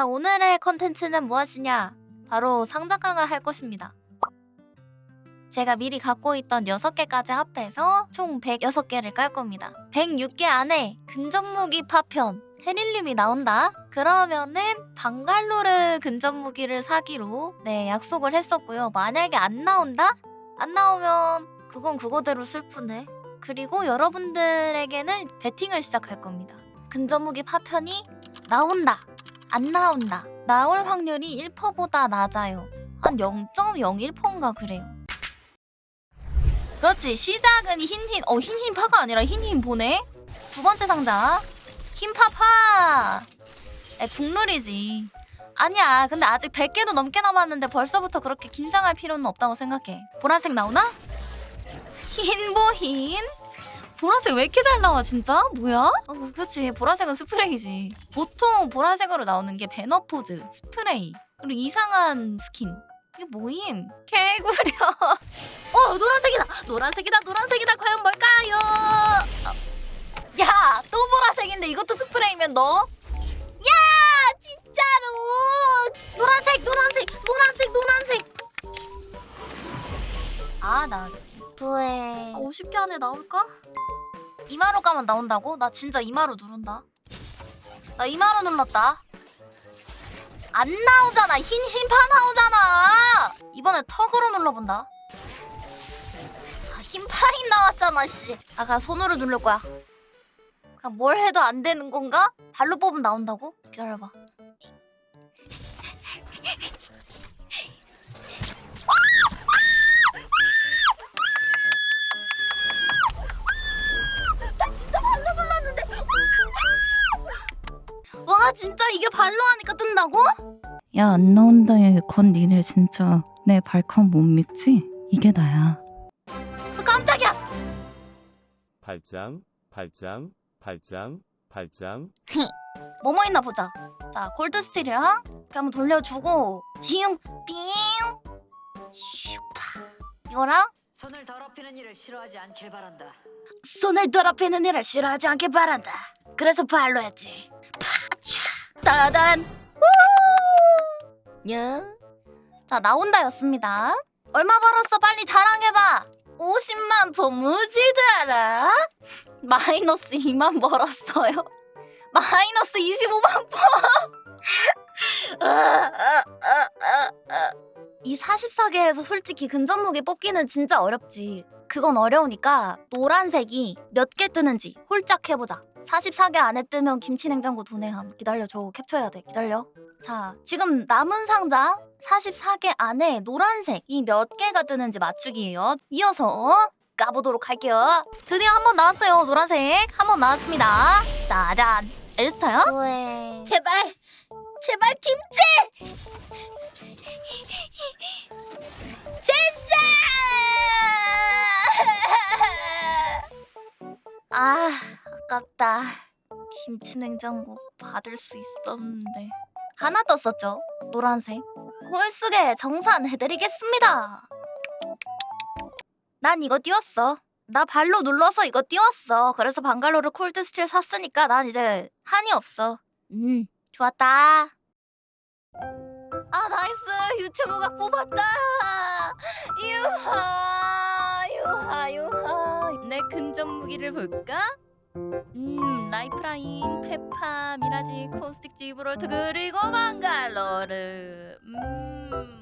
자 오늘의 컨텐츠는 무엇이냐? 바로 상자깡을 할 것입니다. 제가 미리 갖고 있던 6개까지 합해서 총 106개를 깔 겁니다. 106개 안에 근접무기 파편 헤릴림이 나온다? 그러면은 방갈로르 근접무기를 사기로 네 약속을 했었고요. 만약에 안 나온다? 안 나오면 그건 그거대로 슬프네. 그리고 여러분들에게는 배팅을 시작할 겁니다. 근접무기 파편이 나온다. 안 나온다. 나올 확률이 1%보다 낮아요. 한 0.01%인가 그래요. 그렇지. 시작은 흰흰. 어, 흰흰 파가 아니라 흰흰 보네. 두 번째 상자. 흰파파. 에, 국룰이지. 아니야. 근데 아직 100개도 넘게 남았는데 벌써부터 그렇게 긴장할 필요는 없다고 생각해. 보라색 나오나? 흰보흰? 보라색 왜 이렇게 잘 나와 진짜? 뭐야? 어, 그- 그렇지 보라색은 스프레이지 보통 보라색으로 나오는 게 배너 포즈, 스프레이 그리고 이상한 스킨 이게 뭐임? 개구려 어 노란색이다 노란색이다 노란색이다 과연 뭘까요? 어. 야 또 보라색인데 이것도 스프레이면 너? 야 진짜로 노란색 노란색 노란색 노란색 아나 부에 50개 안에 나올까? 이마로 가면 나온다고? 나 진짜 이마로 누른다. 나 이마로 눌렀다. 안 나오잖아. 흰 흰파 나오잖아. 이번에 턱으로 눌러본다. 아, 흰파인 나왔잖아, 씨. 아까 손으로 누를 거야. 그냥 뭘 해도 안 되는 건가? 발로 뽑으면 나온다고? 기다려봐. 와 진짜 이게 발로 하니까 뜬다고? 야 안 나온다에 건 니네 진짜 내 발컨 못 믿지? 이게 나야 어, 깜짝이야. 발장, 발장, 발장, 발장. 뭐뭐 있나 보자. 자 골드 스틸이랑 이렇게 한번 돌려주고 빙 빙. 슈파. 이거랑 손을 더럽히는 일을 싫어하지 않길 바란다. 손을 더럽히는 일을 싫어하지 않길 바란다. 그래서 발로 했지. 파차 따단. 우! 야. 자 나온다였습니다. 얼마 벌었어? 빨리 자랑해봐. 50만 포무지더라. 마이너스 2만 벌었어요. 마이너스 25만 포. 이 44개에서 솔직히 근접무기 뽑기는 진짜 어렵지. 그건 어려우니까 노란색이 몇 개 뜨는지 홀짝 해보자. 44개 안에 뜨면 김치냉장고 도내함. 기다려줘. 캡처해야 돼. 기다려. 자, 지금 남은 상자 44개 안에 노란색이 몇 개가 뜨는지 맞추기예요. 이어서 까보도록 할게요. 드디어 한 번 나왔어요. 노란색. 한 번 나왔습니다. 짜잔. 엘스타요? 부에 제발. 제발 팀체! 진짜! 아, 아깝다. 김치 냉장고 받을 수 있었는데. 하나 떴었죠? 노란색. 홀수게 정산해드리겠습니다. 난 이거 띄웠어. 나 발로 눌러서 이거 띄웠어. 그래서 방갈로를 Cold Steel 샀으니까 난 이제 한이 없어. 음, 좋았다. 아, nice. 유튜브가 뽑았다. 유하, 유하, 유하. 내 근접 무기를 볼까? 음, 라이프라인, 페파, 미라지, 코스틱 지브롤트 그리고 방갈로르. 음.